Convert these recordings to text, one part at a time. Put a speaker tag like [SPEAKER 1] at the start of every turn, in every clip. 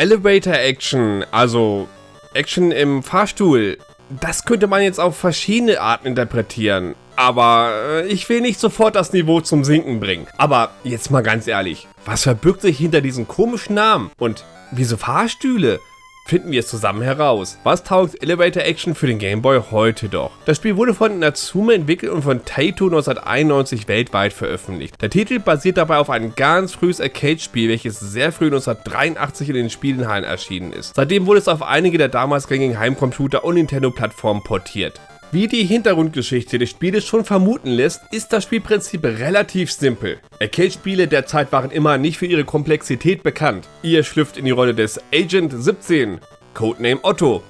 [SPEAKER 1] Elevator Action, also Action im Fahrstuhl, das könnte man jetzt auf verschiedene Arten interpretieren. Aber äh, ich will nicht sofort das Niveau zum Sinken bringen. Aber jetzt mal ganz ehrlich, was verbirgt sich hinter diesen komischen Namen? Und wieso Fahrstühle? Finden wir es zusammen heraus. Was taugt Elevator Action für den Game Boy heute doch? Das Spiel wurde von Natsume entwickelt und von Taito 1991 weltweit veröffentlicht. Der Titel basiert dabei auf einem ganz frühes Arcade-Spiel, welches sehr früh 1983 in den Spielenhallen erschienen ist. Seitdem wurde es auf einige der damals gängigen Heimcomputer und Nintendo-Plattformen portiert. Wie die Hintergrundgeschichte des Spieles schon vermuten lässt, ist das Spielprinzip relativ simpel. Arcade-Spiele der Zeit waren immer nicht für ihre Komplexität bekannt. Ihr schlüpft in die Rolle des Agent 17, Codename Otto.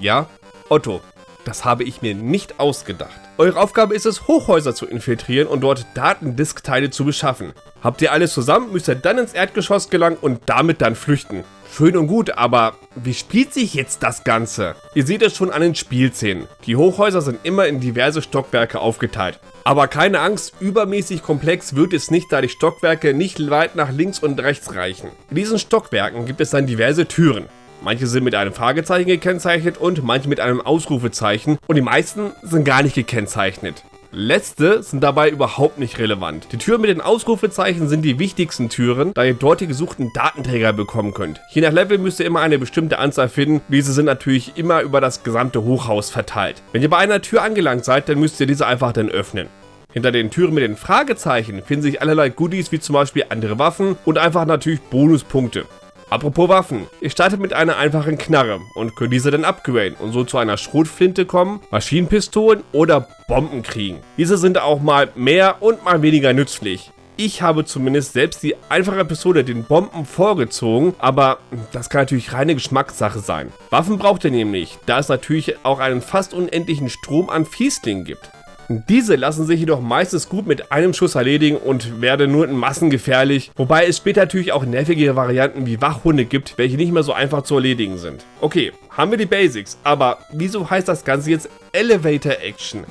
[SPEAKER 1] Ja, Otto. Das habe ich mir nicht ausgedacht. Eure Aufgabe ist es, Hochhäuser zu infiltrieren und dort Datendiskteile zu beschaffen. Habt ihr alles zusammen, müsst ihr dann ins Erdgeschoss gelangen und damit dann flüchten. Schön und gut, aber wie spielt sich jetzt das Ganze? Ihr seht es schon an den Spielszenen. Die Hochhäuser sind immer in diverse Stockwerke aufgeteilt. Aber keine Angst, übermäßig komplex wird es nicht, da die Stockwerke nicht weit nach links und rechts reichen. In diesen Stockwerken gibt es dann diverse Türen. Manche sind mit einem Fragezeichen gekennzeichnet und manche mit einem Ausrufezeichen und die meisten sind gar nicht gekennzeichnet. Letzte sind dabei überhaupt nicht relevant. Die Türen mit den Ausrufezeichen sind die wichtigsten Türen, da ihr dort die gesuchten Datenträger bekommen könnt. Je nach Level müsst ihr immer eine bestimmte Anzahl finden, diese sind natürlich immer über das gesamte Hochhaus verteilt. Wenn ihr bei einer Tür angelangt seid, dann müsst ihr diese einfach dann öffnen. Hinter den Türen mit den Fragezeichen finden sich allerlei Goodies wie zum Beispiel andere Waffen und einfach natürlich Bonuspunkte. Apropos Waffen, ihr startet mit einer einfachen Knarre und könnt diese dann upgraden und so zu einer Schrotflinte kommen, Maschinenpistolen oder Bomben kriegen. Diese sind auch mal mehr und mal weniger nützlich. Ich habe zumindest selbst die einfache Pistole den Bomben vorgezogen, aber das kann natürlich reine Geschmackssache sein. Waffen braucht ihr nämlich, da es natürlich auch einen fast unendlichen Strom an Fieslingen gibt. Diese lassen sich jedoch meistens gut mit einem Schuss erledigen und werden nur in Massen gefährlich, wobei es später natürlich auch nervige Varianten wie Wachhunde gibt, welche nicht mehr so einfach zu erledigen sind. Okay, haben wir die Basics, aber wieso heißt das Ganze jetzt Elevator Action?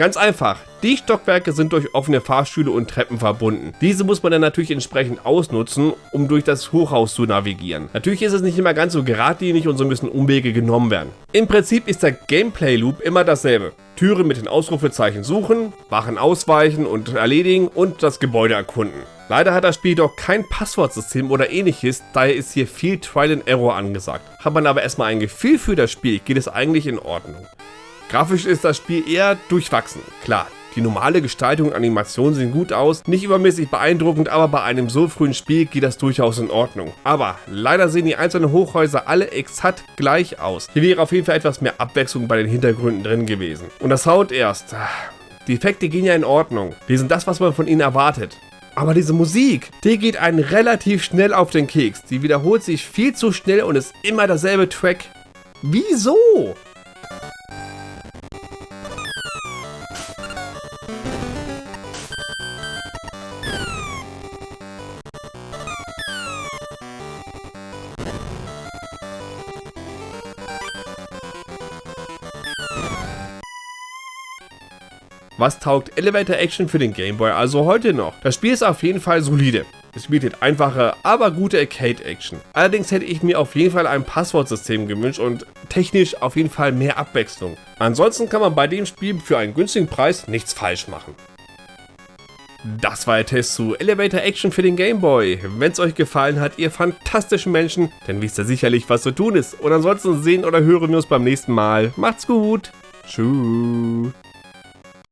[SPEAKER 1] Ganz einfach, die Stockwerke sind durch offene Fahrstühle und Treppen verbunden. Diese muss man dann natürlich entsprechend ausnutzen, um durch das Hochhaus zu navigieren. Natürlich ist es nicht immer ganz so geradlinig und so müssen Umwege genommen werden. Im Prinzip ist der Gameplay-Loop immer dasselbe. Türen mit den Ausrufezeichen suchen, Wachen ausweichen und erledigen und das Gebäude erkunden. Leider hat das Spiel doch kein Passwortsystem oder ähnliches, daher ist hier viel Trial and Error angesagt. Hat man aber erstmal ein Gefühl für das Spiel, geht es eigentlich in Ordnung. Grafisch ist das Spiel eher durchwachsen. Klar, die normale Gestaltung und Animation sehen gut aus, nicht übermäßig beeindruckend, aber bei einem so frühen Spiel geht das durchaus in Ordnung. Aber leider sehen die einzelnen Hochhäuser alle exakt gleich aus. Hier wäre auf jeden Fall etwas mehr Abwechslung bei den Hintergründen drin gewesen. Und das Sound erst. Die Effekte gehen ja in Ordnung. Die sind das, was man von ihnen erwartet. Aber diese Musik, die geht einen relativ schnell auf den Keks. Die wiederholt sich viel zu schnell und ist immer derselbe Track. Wieso? Was taugt Elevator Action für den Game Boy also heute noch? Das Spiel ist auf jeden Fall solide. Es bietet einfache, aber gute Arcade-Action. Allerdings hätte ich mir auf jeden Fall ein Passwortsystem gewünscht und technisch auf jeden Fall mehr Abwechslung. Ansonsten kann man bei dem Spiel für einen günstigen Preis nichts falsch machen. Das war der Test zu Elevator Action für den Game Boy. Wenn es euch gefallen hat, ihr fantastischen Menschen, dann wisst ihr sicherlich, was zu tun ist. Und ansonsten sehen oder hören wir uns beim nächsten Mal. Macht's gut. Tschüss.